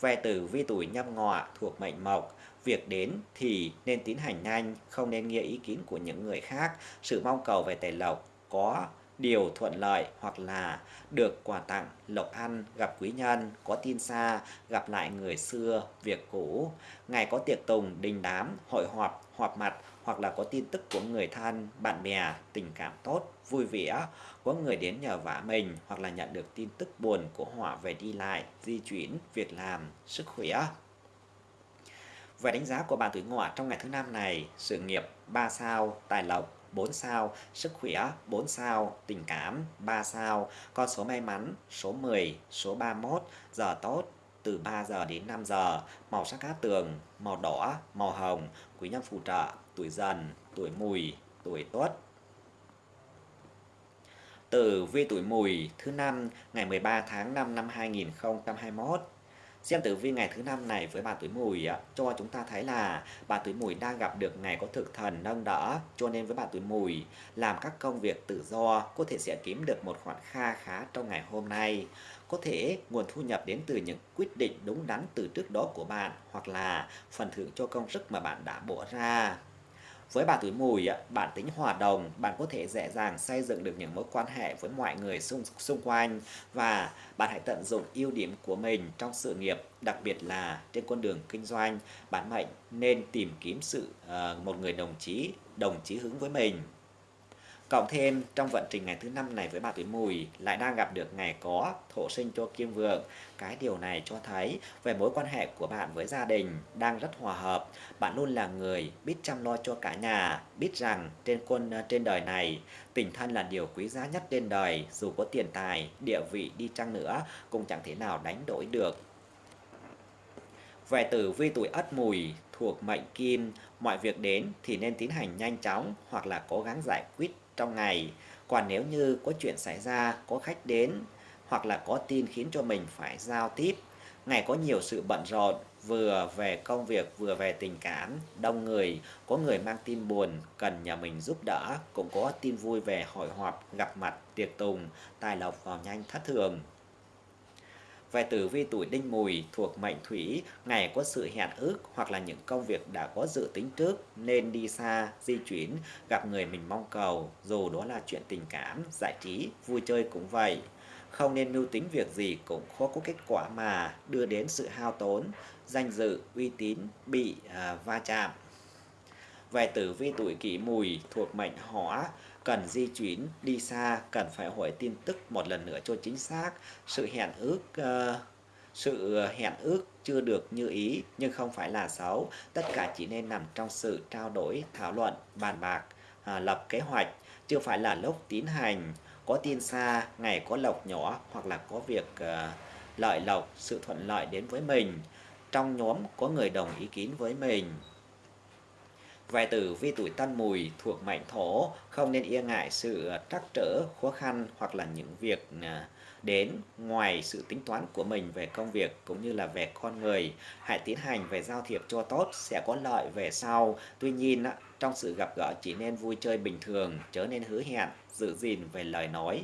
Về tử vi tuổi nhâm ngọ thuộc mệnh mộc, việc đến thì nên tiến hành nhanh, không nên nghe ý kiến của những người khác. Sự mong cầu về tài lộc có điều thuận lợi hoặc là được quà tặng, lộc ăn, gặp quý nhân, có tin xa, gặp lại người xưa, việc cũ, ngày có tiệc tùng, đình đám, hội họp, họp mặt hoặc là có tin tức của người thân, bạn bè, tình cảm tốt, vui vẻ, có người đến nhờ vả mình hoặc là nhận được tin tức buồn của họ về đi lại, di chuyển, việc làm, sức khỏe. Về đánh giá của bạn tuổi ngọ trong ngày thứ năm này, sự nghiệp 3 sao, tài lộc 4 sao, sức khỏe 4 sao, tình cảm 3 sao, con số may mắn số 10, số 31, giờ tốt từ 3 giờ đến 5 giờ, màu sắc cát tường, màu đỏ, màu hồng, quý nhân phù trợ, tuổi dần, tuổi mùi, tuổi tuất. Tử vi tuổi mùi thứ năm ngày 13 tháng 5 năm 2021 Xem tử vi ngày thứ năm này với bà tuổi mùi cho chúng ta thấy là bà tuổi mùi đang gặp được ngày có thực thần nâng đỡ, cho nên với bà tuổi mùi làm các công việc tự do, có thể sẽ kiếm được một khoản kha khá trong ngày hôm nay. Có thể nguồn thu nhập đến từ những quyết định đúng đắn từ trước đó của bạn, hoặc là phần thưởng cho công sức mà bạn đã bỏ ra. Với bạn tuổi mùi, bản tính hòa đồng, bạn có thể dễ dàng xây dựng được những mối quan hệ với mọi người xung, xung quanh và bạn hãy tận dụng ưu điểm của mình trong sự nghiệp, đặc biệt là trên con đường kinh doanh. Bạn mệnh nên tìm kiếm sự uh, một người đồng chí, đồng chí hướng với mình. Cộng thêm trong vận trình ngày thứ năm này với bà tuổi mùi lại đang gặp được ngày có thổ sinh cho kim vượng. Cái điều này cho thấy về mối quan hệ của bạn với gia đình đang rất hòa hợp. Bạn luôn là người biết chăm lo cho cả nhà, biết rằng trên quân ờ, trên đời này tình thân là điều quý giá nhất trên đời, dù có tiền tài, địa vị đi chăng nữa cũng chẳng thể nào đánh đổi được. Về tử vi tuổi ất mùi thuộc mệnh kim, mọi việc đến thì nên tiến hành nhanh chóng hoặc là cố gắng giải quyết trong ngày. Còn nếu như có chuyện xảy ra, có khách đến hoặc là có tin khiến cho mình phải giao tiếp, ngày có nhiều sự bận rộn, vừa về công việc vừa về tình cảm, đông người, có người mang tin buồn cần nhà mình giúp đỡ, cũng có tin vui về hội họp, gặp mặt, tiệc tùng, tài lộc vào nhanh thất thường. Về tử vi tuổi đinh mùi thuộc mệnh thủy, ngày có sự hẹn ước hoặc là những công việc đã có dự tính trước nên đi xa, di chuyển, gặp người mình mong cầu, dù đó là chuyện tình cảm, giải trí, vui chơi cũng vậy. Không nên mưu tính việc gì cũng khó có kết quả mà đưa đến sự hao tốn, danh dự, uy tín bị à, va chạm. Về tử vi tuổi kỷ mùi thuộc mệnh hỏa, cần di chuyển đi xa, cần phải hỏi tin tức một lần nữa cho chính xác. Sự hẹn ước uh, sự hẹn ước chưa được như ý nhưng không phải là xấu. Tất cả chỉ nên nằm trong sự trao đổi, thảo luận, bàn bạc, à, lập kế hoạch, chưa phải là lúc tiến hành. Có tin xa, ngày có lộc nhỏ hoặc là có việc uh, lợi lộc, sự thuận lợi đến với mình. Trong nhóm có người đồng ý kiến với mình. Vài tử vi tuổi tân mùi thuộc mệnh thổ không nên e ngại sự ờ, trắc trở, khó khăn hoặc là những việc à, đến ngoài sự tính toán của mình về công việc cũng như là về con người. Hãy tiến hành về giao thiệp cho tốt sẽ có lợi về sau. Tuy nhiên, trong sự gặp gỡ chỉ nên vui chơi bình thường, chớ nên hứa hẹn, giữ gìn về lời nói.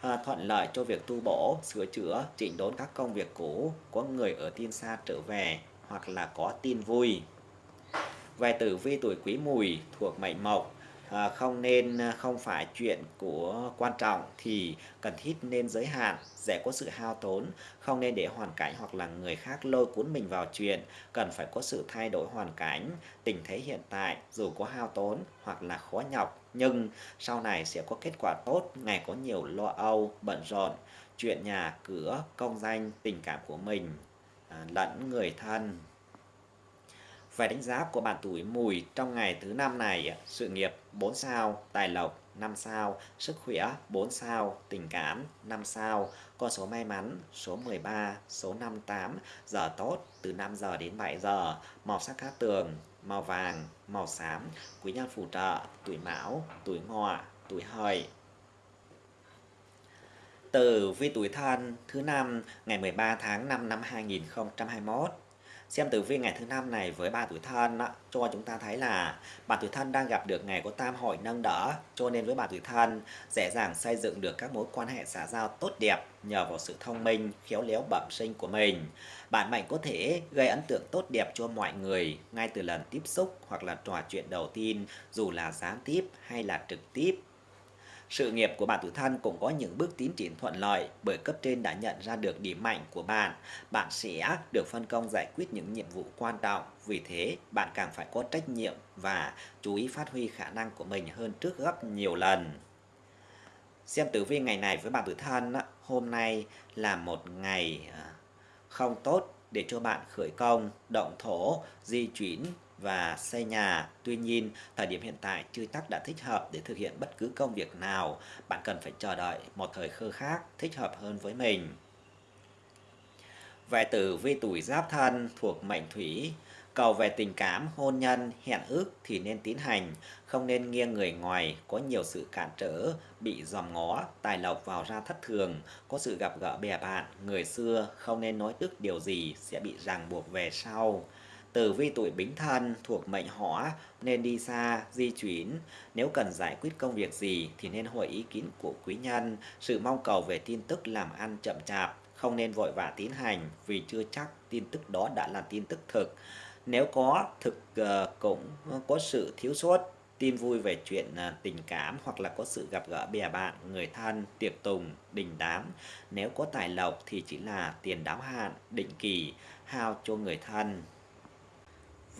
À, thuận lợi cho việc tu bổ, sửa chữa, chỉnh đốn các công việc cũ, có người ở tin xa trở về hoặc là có tin vui về tử vi tuổi quý mùi thuộc mệnh mộc à, không nên à, không phải chuyện của quan trọng thì cần thiết nên giới hạn dễ có sự hao tốn không nên để hoàn cảnh hoặc là người khác lôi cuốn mình vào chuyện. Cần phải có sự thay đổi hoàn cảnh tình thế hiện tại dù có hao tốn hoặc là khó nhọc nhưng sau này sẽ có kết quả tốt ngày có nhiều lo âu bận rộn. Chuyện nhà cửa công danh tình cảm của mình à, lẫn người thân về đánh giá của bạn tuổi mùi trong ngày thứ năm này, sự nghiệp 4 sao, tài lộc 5 sao, sức khỏe 4 sao, tình cảm 5 sao, con số may mắn số 13, số 58, giờ tốt từ 5 giờ đến 7 giờ, màu sắc cát tường, màu vàng, màu xám, quý nhân phù trợ, tuổi mão, tuổi ngọ, tuổi hợi. Từ vi tuổi thân thứ năm ngày 13 tháng 5 năm 2021 xem tử vi ngày thứ năm này với ba tuổi thân cho chúng ta thấy là bạn tuổi thân đang gặp được ngày có tam hội nâng đỡ, cho nên với bạn tuổi thân, dễ dàng xây dựng được các mối quan hệ xã giao tốt đẹp nhờ vào sự thông minh, khéo léo bẩm sinh của mình. Bạn mạnh có thể gây ấn tượng tốt đẹp cho mọi người ngay từ lần tiếp xúc hoặc là trò chuyện đầu tiên, dù là gián tiếp hay là trực tiếp sự nghiệp của bạn tuổi thân cũng có những bước tiến triển thuận lợi bởi cấp trên đã nhận ra được điểm mạnh của bạn. Bạn sẽ được phân công giải quyết những nhiệm vụ quan trọng. Vì thế, bạn càng phải có trách nhiệm và chú ý phát huy khả năng của mình hơn trước gấp nhiều lần. Xem tử vi ngày này với bạn tuổi thân, hôm nay là một ngày à, không tốt để cho bạn khởi công, động thổ, di chuyển và xây nhà. Tuy nhiên, thời điểm hiện tại chưa chắc đã thích hợp để thực hiện bất cứ công việc nào. Bạn cần phải chờ đợi một thời khơ khác thích hợp hơn với mình. Về tử vi tuổi giáp thân thuộc mệnh thủy, cầu về tình cảm, hôn nhân, hẹn ước thì nên tiến hành, không nên nghiêng người ngoài, có nhiều sự cản trở, bị dòm ngó, tài lộc vào ra thất thường, có sự gặp gỡ bè bạn, người xưa không nên nói ước điều gì sẽ bị ràng buộc về sau. Tử vi tuổi bính thân thuộc mệnh hỏa nên đi xa, di chuyển. Nếu cần giải quyết công việc gì thì nên hỏi ý kiến của quý nhân. Sự mong cầu về tin tức làm ăn chậm chạp, không nên vội vã tiến hành vì chưa chắc tin tức đó đã là tin tức thực. Nếu có thực ờ, cũng có sự thiếu sót tin vui về chuyện ờ, tình cảm hoặc là có sự gặp gỡ bè bạn, người thân, tiệc tùng, đình đám. Nếu có tài lộc thì chỉ là tiền đáo hạn, định kỳ, hao cho người thân.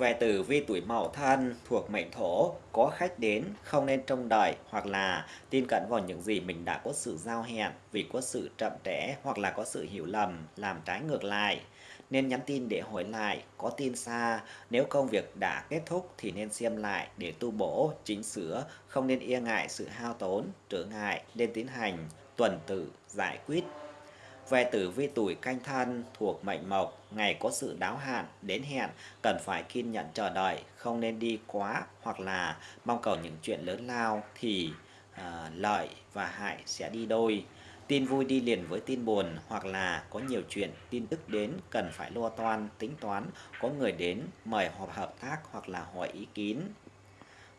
Về tử vi tuổi mậu thân thuộc mệnh thổ, có khách đến, không nên trông đợi hoặc là tin cẩn vào những gì mình đã có sự giao hẹn vì có sự chậm trễ hoặc là có sự hiểu lầm, làm trái ngược lại. Nên nhắn tin để hỏi lại, có tin xa, nếu công việc đã kết thúc thì nên xem lại để tu bổ, chỉnh sửa, không nên e ngại sự hao tốn, trở ngại, nên tiến hành, tuần tự, giải quyết về tử vi tuổi canh thân thuộc mệnh mộc, ngày có sự đáo hạn, đến hẹn, cần phải kiên nhẫn chờ đợi, không nên đi quá hoặc là mong cầu những chuyện lớn lao thì uh, lợi và hại sẽ đi đôi. Tin vui đi liền với tin buồn hoặc là có nhiều chuyện, tin tức đến cần phải lo toan, tính toán, có người đến mời họp hợp tác hoặc là hỏi ý kiến.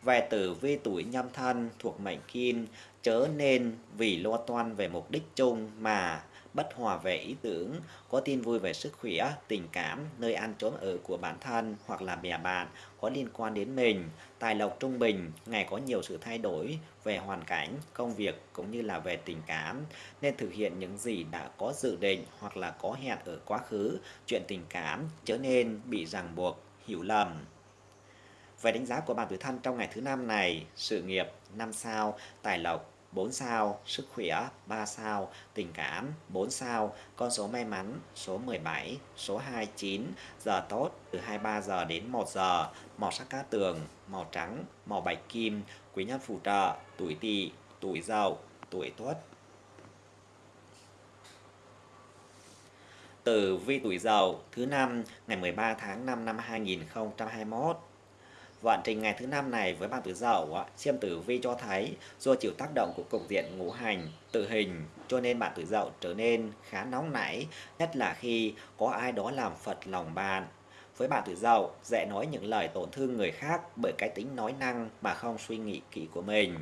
Về tử vi tuổi nhâm thân thuộc mệnh kim, chớ nên vì lo toan về mục đích chung mà bất hòa về ý tưởng, có tin vui về sức khỏe, tình cảm, nơi ăn trốn ở của bản thân hoặc là bè bạn có liên quan đến mình, tài lộc trung bình, ngày có nhiều sự thay đổi về hoàn cảnh, công việc cũng như là về tình cảm, nên thực hiện những gì đã có dự định hoặc là có hẹn ở quá khứ, chuyện tình cảm trở nên bị ràng buộc, hiểu lầm. Về đánh giá của bạn tuổi thân trong ngày thứ năm này, sự nghiệp năm sao, tài lộc 4 sao, sức khỏe 3 sao, tình cảm 4 sao, con số may mắn số 17, số 29, giờ tốt từ 23 giờ đến 1 giờ, màu sắc cá tường, màu trắng, màu bạch kim, quý nhân phù trợ, tuổi tỵ, tuổi dậu, tuổi tuất. Tử vi tuổi dậu thứ năm ngày 13 tháng 5 năm 2021 Vận trình ngày thứ năm này với bạn tuổi dậu, xem tử vi cho thấy do chịu tác động của cục diện ngũ hành, tự hình, cho nên bạn tuổi dậu trở nên khá nóng nảy, nhất là khi có ai đó làm phật lòng bạn. Với bạn tuổi dậu, dễ nói những lời tổn thương người khác bởi cái tính nói năng mà không suy nghĩ kỹ của mình.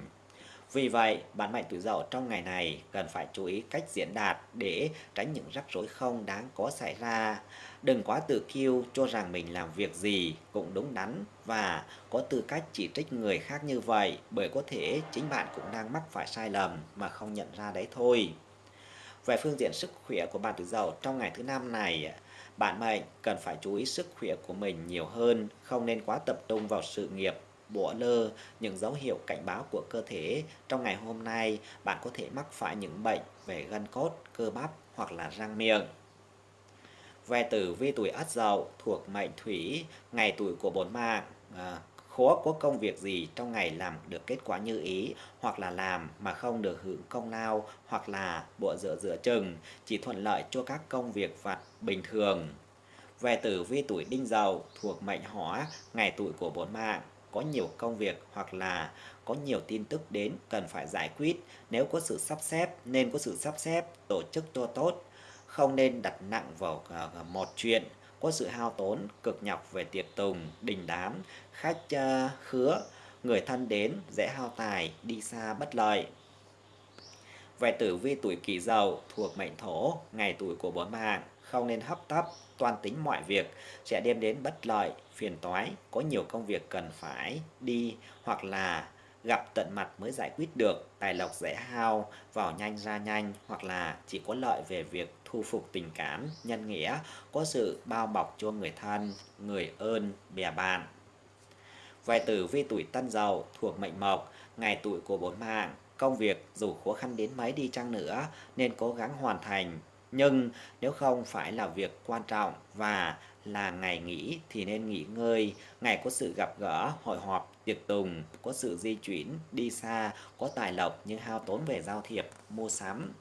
Vì vậy, bạn mệnh tuổi dậu trong ngày này cần phải chú ý cách diễn đạt để tránh những rắc rối không đáng có xảy ra. Đừng quá tự kiêu cho rằng mình làm việc gì cũng đúng đắn và có tư cách chỉ trích người khác như vậy bởi có thể chính bạn cũng đang mắc phải sai lầm mà không nhận ra đấy thôi. Về phương diện sức khỏe của bạn tử dậu trong ngày thứ năm này, bạn mệnh cần phải chú ý sức khỏe của mình nhiều hơn, không nên quá tập trung vào sự nghiệp bỏ lơ những dấu hiệu cảnh báo của cơ thể trong ngày hôm nay bạn có thể mắc phải những bệnh về gân cốt cơ bắp hoặc là răng miệng về tử vi tuổi ất dậu thuộc mệnh thủy ngày tuổi của bốn mạng. À, khó có công việc gì trong ngày làm được kết quả như ý hoặc là làm mà không được hưởng công lao hoặc là bộ dựa dựa chừng chỉ thuận lợi cho các công việc vặt bình thường. Về tử vi tuổi đinh dậu thuộc mệnh hỏa ngày tuổi của bốn mạng. Có nhiều công việc hoặc là có nhiều tin tức đến cần phải giải quyết. Nếu có sự sắp xếp nên có sự sắp xếp tổ chức cho tốt không nên đặt nặng vào ờ, ờ, một chuyện. Có sự hao tốn, cực nhọc về tiệc tùng, đình đám, khách ờ, khứa. Người thân đến, dễ hao tài, đi xa bất lợi. Về tử vi tuổi kỷ dậu, thuộc mệnh thổ, ngày tuổi của bốn mạng không nên hấp tấp, toan tính mọi việc. Sẽ đem đến bất lợi, phiền toái. Có nhiều công việc cần phải đi hoặc là gặp tận mặt mới giải quyết được tài lộc dễ hao vào nhanh ra nhanh hoặc là chỉ có lợi về việc thu phục tình cảm nhân nghĩa có sự bao bọc cho người thân người ơn bè bạn. Về tử vi tuổi tân dậu thuộc mệnh mộc ngày tuổi của bốn mạng công việc dù khó khăn đến mấy đi chăng nữa nên cố gắng hoàn thành. Nhưng nếu không phải là việc quan trọng và là ngày nghỉ thì nên nghỉ ngơi, ngày có sự gặp gỡ, hội họp, tiệc tùng, có sự di chuyển, đi xa, có tài lộc nhưng hao tốn về giao thiệp, mua sắm.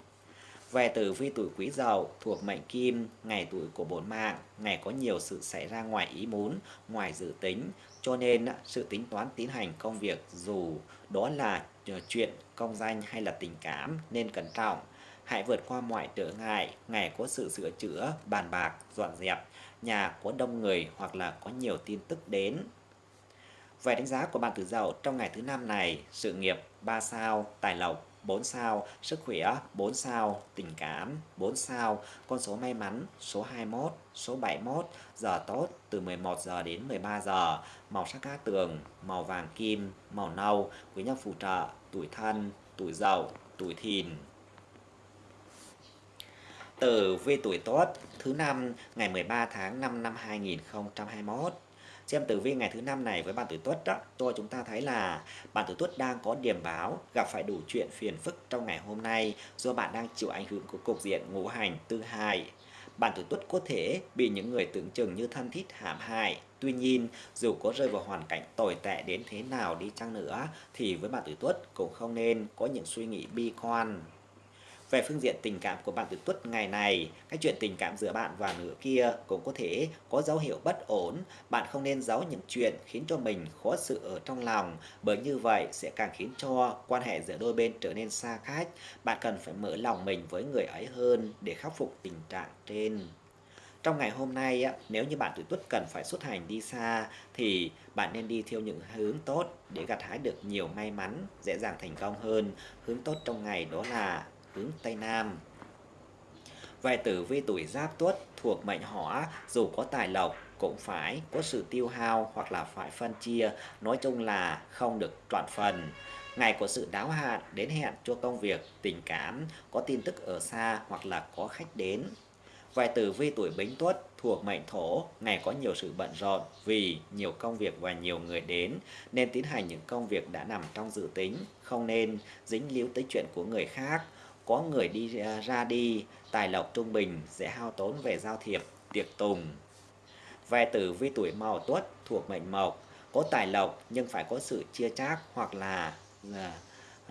Về tử vi tuổi quý dậu thuộc mệnh kim, ngày tuổi của bốn mạng, ngày có nhiều sự xảy ra ngoài ý muốn, ngoài dự tính, cho nên sự tính toán tiến hành công việc dù đó là ờ, chuyện công danh hay là tình cảm nên cẩn trọng Hãy vượt qua mọi trở ngại, ngày có sự sửa chữa, bàn bạc, dọn dẹp, nhà có đông người hoặc là có nhiều tin tức đến. Về đánh giá của bạn tử dậu trong ngày thứ năm này, sự nghiệp 3 sao, tài lộc 4 sao, sức khỏe 4 sao, tình cảm 4 sao, con số may mắn số 21, số 71, giờ tốt từ 11 giờ đến 13 giờ, màu sắc cát tường, màu vàng kim, màu nâu, quý nhân phù trợ, tuổi thân, tuổi dậu, tuổi thìn. Tử vi tuổi tốt thứ năm ngày 13 tháng 5 năm 2021 xem tử vi ngày thứ năm này với bạn tuổi tuất đó, tôi chúng ta thấy là bạn tuổi tuất đang có điểm báo, gặp phải đủ chuyện phiền phức trong ngày hôm nay do bạn đang chịu ảnh hưởng của cục diện ngũ hành tư hại bạn tuổi tuất có thể bị những người tưởng chừng như thân thiết hãm hại. Tuy nhiên, dù có rơi vào hoàn cảnh tồi tệ đến thế nào đi chăng nữa, thì với bạn tuổi tuất cũng không nên có những suy nghĩ bi quan về phương diện tình cảm của bạn tuổi tuất ngày này, cái chuyện tình cảm giữa bạn và nửa kia cũng có thể có dấu hiệu bất ổn. Bạn không nên giấu những chuyện khiến cho mình khó xử ở trong lòng, bởi như vậy sẽ càng khiến cho quan hệ giữa đôi bên trở nên xa cách. Bạn cần phải mở lòng mình với người ấy hơn để khắc phục tình trạng trên. Trong ngày hôm nay, nếu như bạn tuổi tuất cần phải xuất hành đi xa thì bạn nên đi theo những hướng tốt để gặt hái được nhiều may mắn, dễ dàng thành công hơn. Hướng tốt trong ngày đó là hướng Tây Nam. Vài tử vi tuổi giáp tuất thuộc mệnh hỏa, dù có tài lộc cũng phải có sự tiêu hao hoặc là phải phân chia, nói chung là không được toàn phần. Ngày có sự đáo hạn đến hẹn cho công việc, tình cảm, có tin tức ở xa hoặc là có khách đến. vài tử vi tuổi bính tuất thuộc mệnh thổ, ngày có nhiều sự bận rộn vì nhiều công việc và nhiều người đến, nên tiến hành những công việc đã nằm trong dự tính, không nên dính líu tới chuyện của người khác có người đi à, ra đi, tài lộc trung bình, sẽ hao tốn về giao thiệp, tiệc tùng. Về tử vi tuổi mậu tuất thuộc mệnh mộc, có tài lộc nhưng phải có sự chia chác hoặc là à,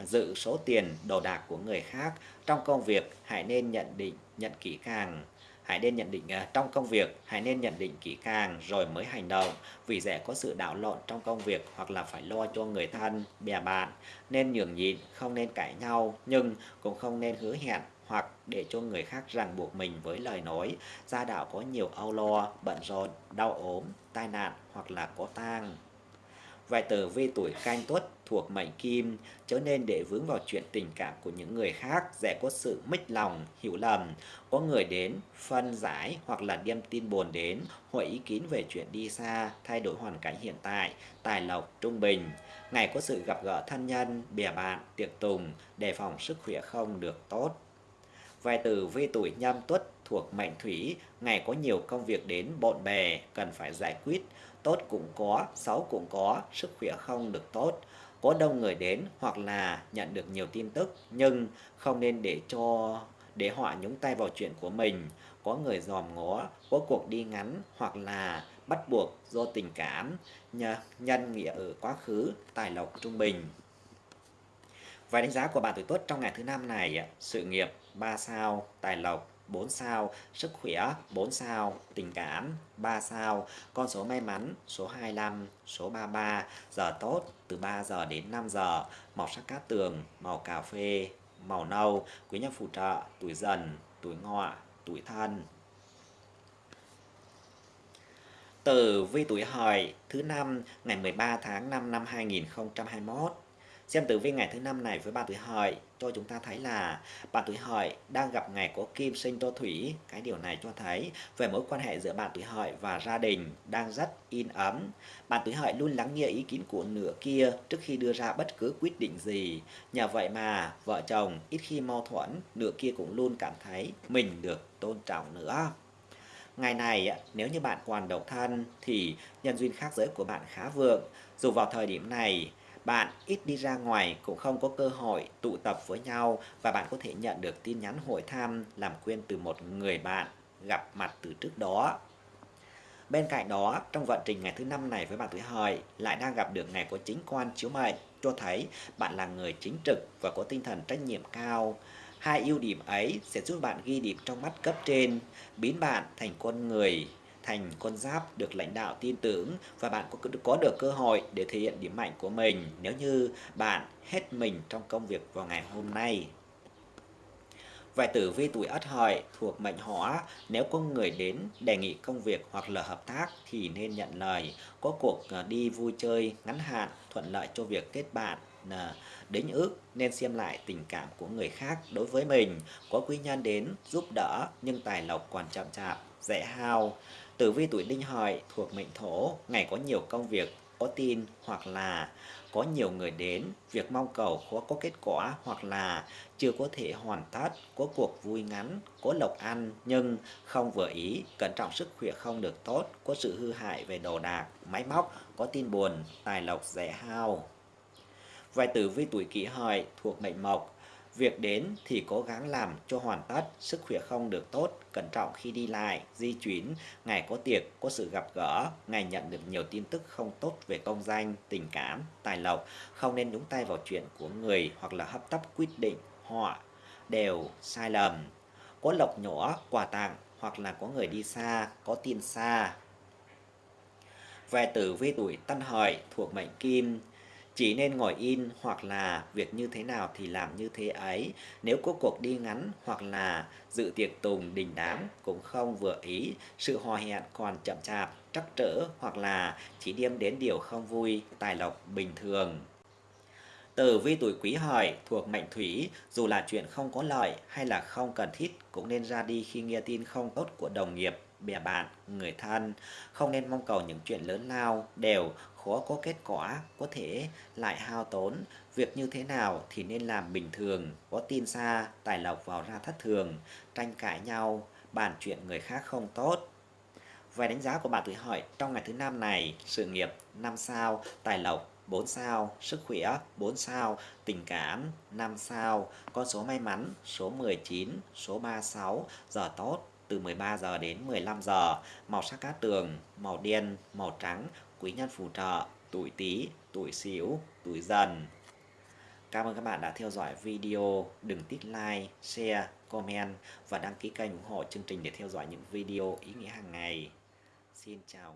dự số tiền đồ đạc của người khác. Trong công việc hãy nên nhận định, nhận kỹ càng hãy nên nhận định à, trong công việc hãy nên nhận định kỹ càng rồi mới hành động. Vì dễ có sự đảo lộn trong công việc hoặc là phải lo cho người thân bè bạn. Nên nhường nhịn không nên cãi nhau nhưng cũng không nên hứa hẹn hoặc để cho người khác ràng buộc mình với lời nói. Gia đạo có nhiều âu lo bận rộn đau ốm tai nạn hoặc là có tang. Vài tử vi tuổi canh tuất thuộc mệnh kim, trở nên để vướng vào chuyện tình cảm của những người khác, dễ có sự mích lòng, hiểu lầm. Có người đến, phân giải hoặc là đem tin buồn đến, hội ý kiến về chuyện đi xa, thay đổi hoàn cảnh hiện tại, tài lộc, trung bình. Ngày có sự gặp gỡ thân nhân, bè bạn, tiệc tùng, đề phòng sức khỏe không được tốt. Vài từ vi tuổi nhâm tuất thuộc mệnh thủy, ngày có nhiều công việc đến bộn bề, cần phải giải quyết, tốt cũng có, xấu cũng có, sức khỏe không được tốt. Có đông người đến hoặc là nhận được nhiều tin tức nhưng không nên để cho để họ nhúng tay vào chuyện của mình. Có người dòm ngó, có cuộc đi ngắn hoặc là bắt buộc do tình cảm, nhân nghĩa ở quá khứ, tài lộc trung bình. Vài đánh giá của bạn tuổi tuất trong ngày thứ năm này, sự nghiệp 3 sao, tài lộc 4 sao, sức khỏe 4 sao, tình cảm 3 sao, con số may mắn số 25, số 33, giờ tốt từ 3 giờ đến 5 giờ, màu sắc cát tường, màu cà phê, màu nâu, quý nhân phù trợ, tuổi dần, tuổi ngọ, tuổi thân. Tử vi tuổi hợi thứ năm ngày 13 tháng 5 năm 2021 Xem tử vi ngày thứ năm này với bạn tuổi hợi cho chúng ta thấy là bạn tuổi hợi đang gặp ngày có kim sinh tô thủy. Cái điều này cho thấy về mối quan hệ giữa bạn tuổi hợi và gia đình đang rất in ấm. Bạn tuổi hợi luôn lắng nghe ý kiến của nửa kia trước khi đưa ra bất cứ quyết định gì. Nhờ vậy mà vợ chồng ít khi mâu thuẫn, nửa kia cũng luôn cảm thấy mình được tôn trọng nữa. Ngày này, nếu như bạn còn độc thân thì nhân duyên khác giới của bạn khá vượng. Dù vào thời điểm này, bạn ít đi ra ngoài cũng không có cơ hội tụ tập với nhau và bạn có thể nhận được tin nhắn hội thăm làm quen từ một người bạn gặp mặt từ trước đó. Bên cạnh đó, trong vận trình ngày thứ năm này với bạn tuổi hợi lại đang gặp được ngày có chính quan chiếu mệnh, cho thấy bạn là người chính trực và có tinh thần trách nhiệm cao. Hai ưu điểm ấy sẽ giúp bạn ghi điểm trong mắt cấp trên, biến bạn thành con người thành con giáp được lãnh đạo tin tưởng và bạn có, có được cơ hội để thể hiện điểm mạnh của mình nếu như bạn hết mình trong công việc vào ngày hôm nay. Vài tử vi tuổi ất hợi thuộc mệnh hỏa, nếu có người đến đề nghị công việc hoặc là hợp tác thì nên nhận lời. Có cuộc ờ, đi vui chơi ngắn hạn thuận lợi cho việc kết bạn, đến đính ước nên xem lại tình cảm của người khác đối với mình có quý nhân đến giúp đỡ nhưng tài lộc còn chậm chạp dễ hao tử vi tuổi đinh hợi thuộc mệnh thổ ngày có nhiều công việc có tin hoặc là có nhiều người đến, việc mong cầu khó có kết quả hoặc là chưa có thể hoàn tất, có cuộc vui ngắn, có lộc ăn nhưng không vừa ý, cẩn trọng sức khỏe không được tốt, có sự hư hại về đồ đạc, máy móc, có tin buồn, tài lộc dễ hao. Vài tử vi tuổi kỷ hợi thuộc mệnh mộc, Việc đến thì cố gắng làm cho hoàn tất, sức khỏe không được tốt, cẩn trọng khi đi lại, di chuyển, ngày có tiệc, có sự gặp gỡ, ngày nhận được nhiều tin tức không tốt về công danh, tình cảm, tài lộc, không nên nhúng tay vào chuyện của người hoặc là hấp tấp quyết định, họ đều sai lầm. Có lộc nhỏ, quà tặng hoặc là có người đi xa, có tin xa. Về tử vi tuổi Tân Hợi thuộc mệnh Kim, chỉ nên ngồi in hoặc là việc như thế nào thì làm như thế ấy. Nếu có cuộc đi ngắn hoặc là dự tiệc tùng đình đám cũng không vừa ý, sự hò hẹn còn chậm chạp, trắc trở hoặc là chỉ đem đến điều không vui, tài lộc bình thường. Tử vi tuổi quý hợi thuộc mệnh thủy, dù là chuyện không có lợi hay là không cần thiết cũng nên ra đi khi nghe tin không tốt của đồng nghiệp, bè bạn, người thân. Không nên mong cầu những chuyện lớn lao, đều khó có kết quả, có thể lại hao tốn. Việc như thế nào thì nên làm bình thường, có tin xa, tài lộc vào ra thất thường, tranh cãi nhau, bàn chuyện người khác không tốt. Về đánh giá của bạn tuổi hợi trong ngày thứ năm này, sự nghiệp 5 sao, tài lộc 4 sao, sức khỏe 4 sao, tình cảm 5 sao, con số may mắn số 19, số 36, giờ tốt từ 13 giờ đến 15 giờ, màu sắc cát tường, màu đen, màu trắng, quý nhân phù trợ, tuổi Tý, tuổi Sửu, tuổi Dần. Cảm ơn các bạn đã theo dõi video. Đừng tích like, share, comment và đăng ký kênh ủng hộ chương trình để theo dõi những video ý nghĩa hàng ngày. Xin chào.